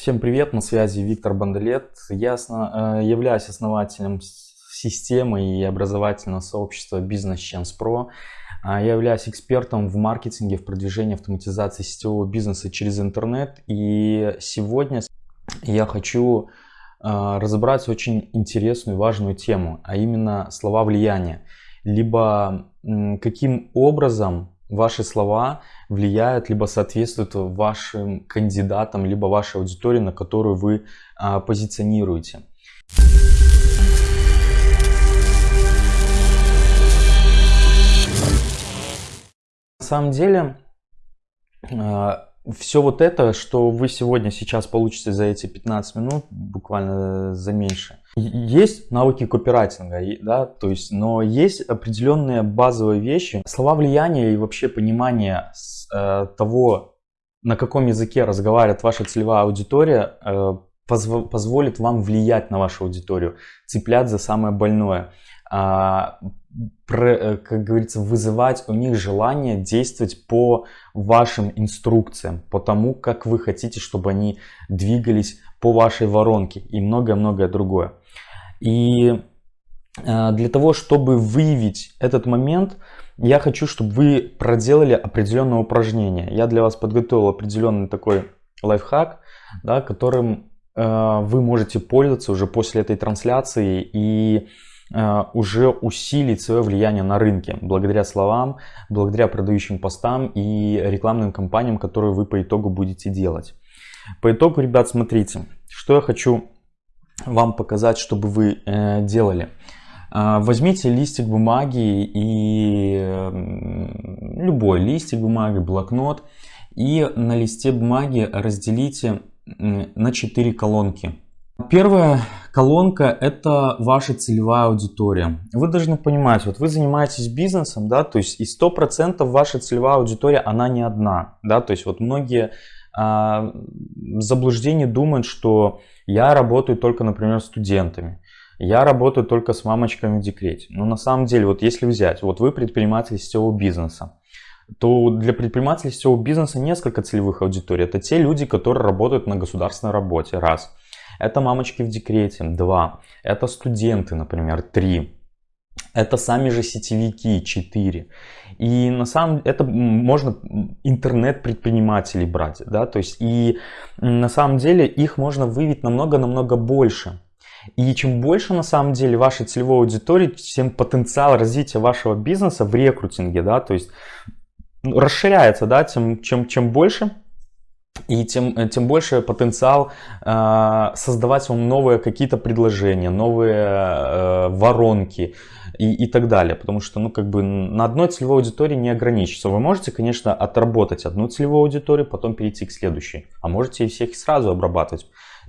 Всем привет, на связи Виктор Бандалет. Я э, являюсь основателем системы и образовательного сообщества Business Chance Pro. Я являюсь экспертом в маркетинге, в продвижении автоматизации сетевого бизнеса через интернет. И сегодня я хочу э, разобрать очень интересную и важную тему, а именно слова влияния. Либо каким образом ваши слова влияют, либо соответствуют вашим кандидатам, либо вашей аудитории, на которую вы а, позиционируете. На самом деле, а, все вот это, что вы сегодня сейчас получите за эти 15 минут, буквально за меньше, есть навыки копирайтинга, да, то есть, но есть определенные базовые вещи, слова влияния и вообще понимание э, того, на каком языке разговаривает ваша целевая аудитория, э, позв позволит вам влиять на вашу аудиторию, цеплять за самое больное. А, Э, как говорится, вызывать у них желание действовать по вашим инструкциям, по тому, как вы хотите, чтобы они двигались по вашей воронке и многое-многое другое. И э, для того, чтобы выявить этот момент, я хочу, чтобы вы проделали определенное упражнение. Я для вас подготовил определенный такой лайфхак, да, которым э, вы можете пользоваться уже после этой трансляции и Э, уже усилить свое влияние на рынке благодаря словам, благодаря продающим постам и рекламным кампаниям, которые вы по итогу будете делать. По итогу, ребят, смотрите, что я хочу вам показать, чтобы вы э, делали. Э, возьмите листик бумаги и э, любой листик бумаги, блокнот и на листе бумаги разделите на 4 колонки. Первая колонка – это ваша целевая аудитория. Вы должны понимать, вот вы занимаетесь бизнесом, да, то есть и 100% ваша целевая аудитория, она не одна, да, то есть вот многие а, заблуждения думают, что я работаю только, например, с студентами, я работаю только с мамочками в декрете. Но на самом деле, вот если взять, вот вы предприниматель сетевого бизнеса, то для предпринимателей сетевого бизнеса несколько целевых аудиторий. Это те люди, которые работают на государственной работе, раз – это мамочки в декрете, два. Это студенты, например, три. Это сами же сетевики, 4. И на самом это можно интернет-предпринимателей брать, да, то есть и на самом деле их можно выявить намного-намного больше. И чем больше на самом деле вашей целевой аудитории, тем потенциал развития вашего бизнеса в рекрутинге, да, то есть расширяется, да, тем, чем, чем больше и тем, э, тем больше потенциал э, создавать вам новые какие-то предложения, новые э, воронки и, и так далее. Потому что ну, как бы на одной целевой аудитории не ограничиться. Вы можете, конечно, отработать одну целевую аудиторию, потом перейти к следующей. А можете и всех сразу обрабатывать.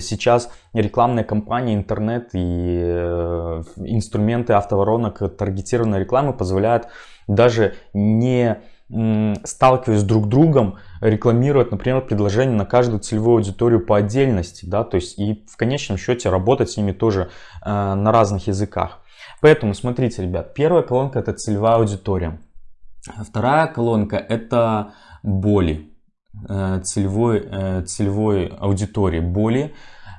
Сейчас рекламные кампании, интернет и э, инструменты автоворонок, таргетированной рекламы позволяют даже не сталкиваясь друг с другом, рекламировать, например, предложение на каждую целевую аудиторию по отдельности, да, то есть и в конечном счете работать с ними тоже э, на разных языках. Поэтому смотрите, ребят, первая колонка это целевая аудитория, вторая колонка это боли э, целевой, э, целевой аудитории, боли,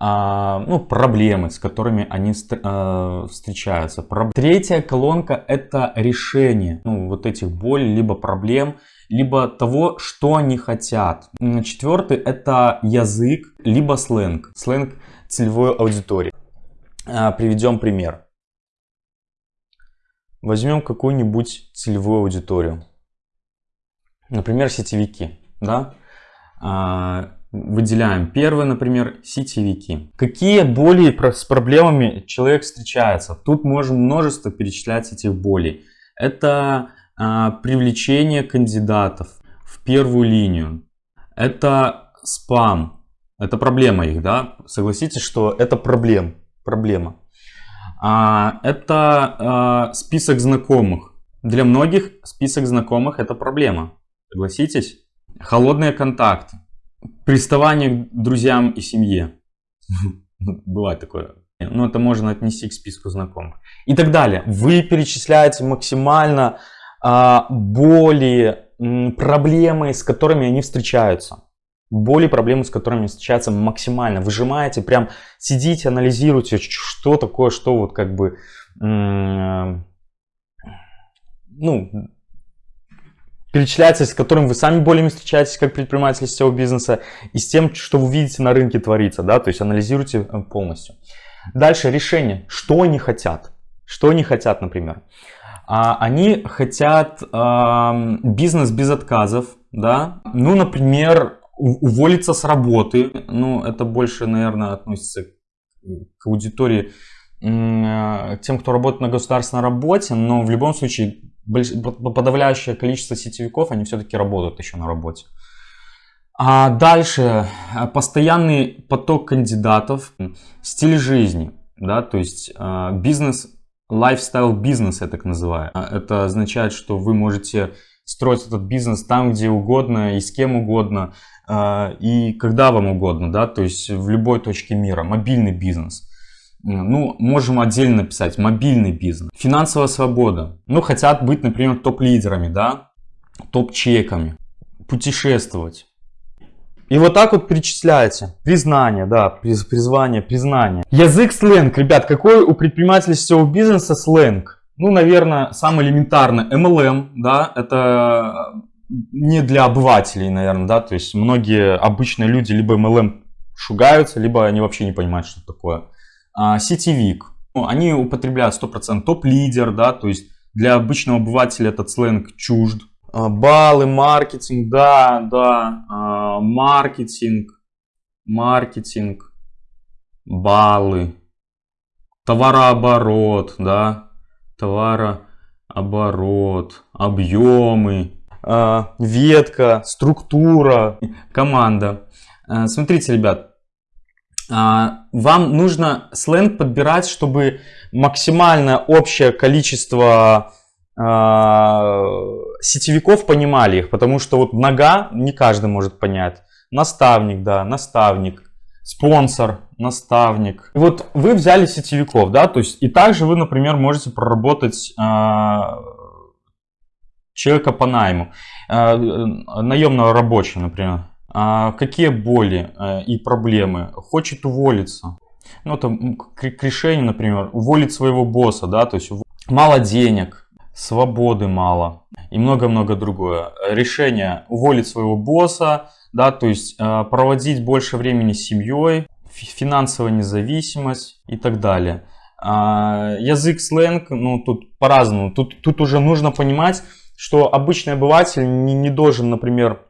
ну, проблемы, с которыми они а, встречаются. Третья колонка это решение ну, вот этих болей, либо проблем, либо того, что они хотят. Четвертый это язык, либо сленг, сленг целевой аудитории. А, приведем пример. Возьмем какую-нибудь целевую аудиторию. Например, сетевики. Да? Выделяем. Первое, например, сетевики. Какие боли с проблемами человек встречается? Тут можем множество перечислять этих болей. Это а, привлечение кандидатов в первую линию. Это спам. Это проблема их, да? Согласитесь, что это проблем, проблема. А, это а, список знакомых. Для многих список знакомых это проблема. Согласитесь? Холодные контакты приставание к друзьям и семье. Бывает такое. Ну, это можно отнести к списку знакомых. И так далее. Вы перечисляете максимально а, боли, проблемы, с которыми они встречаются. боли, проблемы, с которыми встречаются максимально. Выжимаете, прям сидите, анализируете, что такое, что вот как бы, ну, перечисляется, с которым вы сами болями встречаетесь как предприниматель сетевого бизнеса, и с тем, что вы видите на рынке творится, да, то есть анализируйте э, полностью. Дальше решение, что они хотят, что они хотят, например. А, они хотят э, бизнес без отказов, да, ну, например, уволиться с работы, ну, это больше, наверное, относится к аудитории, э, тем, кто работает на государственной работе, но в любом случае подавляющее количество сетевиков, они все-таки работают еще на работе. А дальше э, постоянный поток кандидатов, стиль жизни, да, то есть э, бизнес, lifestyle бизнес я так называю. Это означает, что вы можете строить этот бизнес там, где угодно и с кем угодно э, и когда вам угодно, да, то есть в любой точке мира, мобильный бизнес. Ну, можем отдельно написать мобильный бизнес. Финансовая свобода. Ну, хотят быть, например, топ-лидерами, да, топ-чеками. Путешествовать. И вот так вот перечисляете. Признание, да, приз, призвание, признание. Язык сленг, ребят, какой у предпринимателей сетевого бизнеса сленг? Ну, наверное, самый элементарный MLM, да, это не для обывателей, наверное, да, то есть многие обычные люди либо MLM шугаются, либо они вообще не понимают, что такое а, сетевик. Ну, они употребляют 100% топ-лидер, да, то есть для обычного обывателя этот сленг чужд. А, баллы, маркетинг, да, да, а, маркетинг, маркетинг, баллы, товарооборот, да, товарооборот, объемы, ветка, структура, команда. Смотрите, ребят, а, вам нужно сленг подбирать, чтобы максимальное общее количество а, сетевиков понимали их, потому что вот нога не каждый может понять. Наставник, да, наставник, спонсор, наставник. И вот вы взяли сетевиков, да, то есть и также вы, например, можете проработать э, человека по найму, наемного рабочего, например. А, какие боли э, и проблемы, хочет уволиться. Ну, это к решению, например, уволить своего босса, да, то есть мало денег, свободы мало и много-много другое. Решение уволить своего босса, да, то есть э, проводить больше времени с семьей, финансовая независимость и так далее. А, язык сленг, ну тут по-разному. Тут, тут уже нужно понимать, что обычный обыватель не, не должен, например,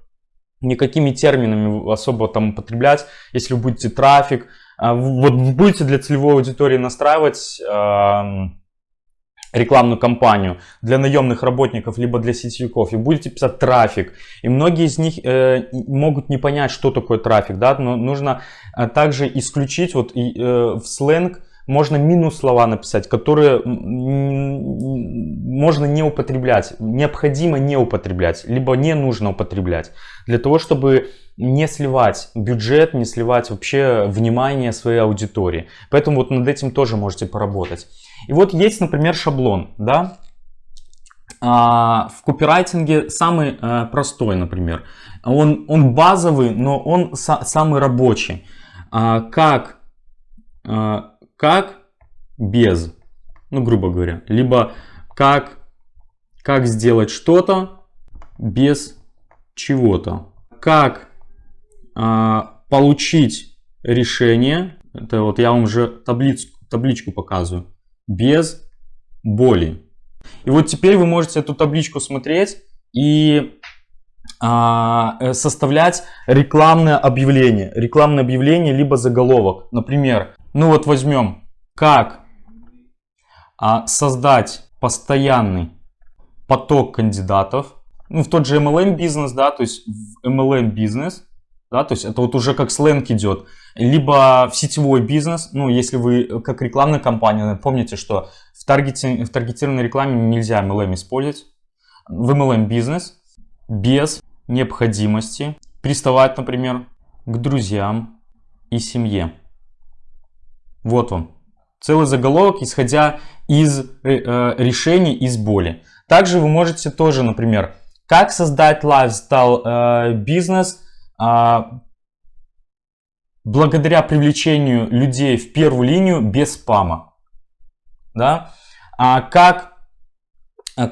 никакими терминами особо там употреблять, если вы будете трафик, а, вот вы будете для целевой аудитории настраивать рекламную кампанию для наемных работников, либо для сетевиков, и будете писать трафик. И многие из них э, могут не понять, что такое трафик, да, но нужно э, также исключить вот и, э, в сленг можно минус слова написать, которые можно не употреблять, необходимо не употреблять, либо не нужно употреблять, для того, чтобы не сливать бюджет, не сливать вообще внимание своей аудитории. Поэтому вот над этим тоже можете поработать. И вот есть, например, шаблон, да, а, в копирайтинге самый а, простой, например. Он, он базовый, но он самый рабочий. А, как как без, ну грубо говоря, либо как, как сделать что-то без чего-то, как а, получить решение, это вот я вам уже таблицу, табличку показываю, без боли. И вот теперь вы можете эту табличку смотреть и а, э, составлять рекламное объявление. Рекламное объявление, либо заголовок. Например, ну вот возьмем, как? А, создать постоянный поток кандидатов, ну, в тот же MLM бизнес, да, то есть в MLM бизнес, да, то есть это вот уже как сленг идет, либо в сетевой бизнес, ну, если вы как рекламная компания, помните, что в, таргете, в таргетированной рекламе нельзя MLM использовать, в MLM бизнес без необходимости приставать, например, к друзьям и семье. Вот он. Целый заголовок, исходя из э, э, решений, из боли. Также вы можете тоже, например, как создать лайфстайл э, бизнес э, благодаря привлечению людей в первую линию без спама. Да? А как,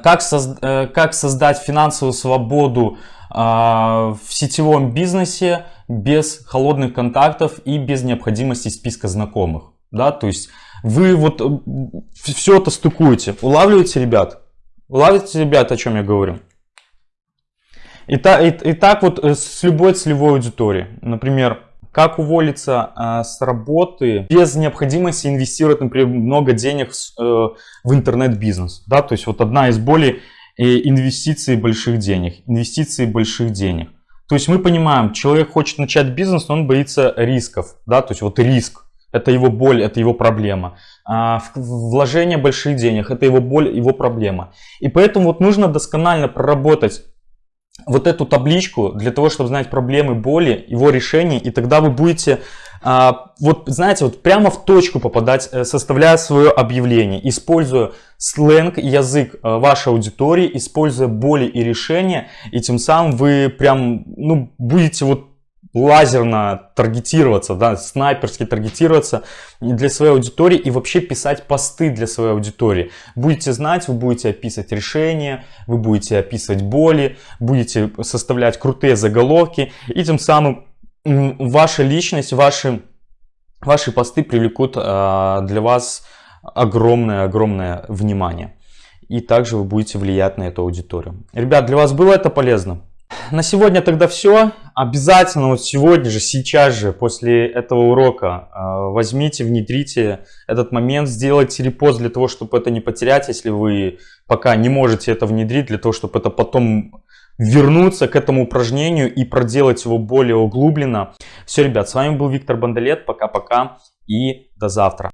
как, соз, э, как создать финансовую свободу а, в сетевом бизнесе без холодных контактов и без необходимости списка знакомых. Да? То есть вы вот э, все это стыкуете. Улавливаете, ребят? Улавливаете, ребят, о чем я говорю? И, та, и, и так вот э, с любой целевой аудиторией. Например, как уволиться э, с работы без необходимости инвестировать, например, много денег с, э, в интернет-бизнес. Да? То есть вот одна из более э, инвестиций больших денег. Инвестиции больших денег. То есть мы понимаем, человек хочет начать бизнес, но он боится рисков. Да? То есть вот риск. Это его боль, это его проблема. А вложение больших денег, это его боль, его проблема. И поэтому вот нужно досконально проработать вот эту табличку для того, чтобы знать проблемы, боли, его решения, и тогда вы будете, а, вот знаете, вот прямо в точку попадать, э, составляя свое объявление, используя сленг, язык э, вашей аудитории, используя боли и решения, и тем самым вы прям, ну, будете вот лазерно таргетироваться, да, снайперски таргетироваться для своей аудитории и вообще писать посты для своей аудитории. Будете знать, вы будете описывать решения, вы будете описывать боли, будете составлять крутые заголовки и тем самым ваша личность, ваши, ваши посты привлекут а, для вас огромное-огромное внимание. И также вы будете влиять на эту аудиторию. Ребят, для вас было это полезно? На сегодня тогда все. Обязательно вот сегодня же, сейчас же, после этого урока э, возьмите, внедрите этот момент, сделайте репост для того, чтобы это не потерять, если вы пока не можете это внедрить, для того, чтобы это потом вернуться к этому упражнению и проделать его более углубленно. Все, ребят, с вами был Виктор Бандалет. Пока-пока и до завтра.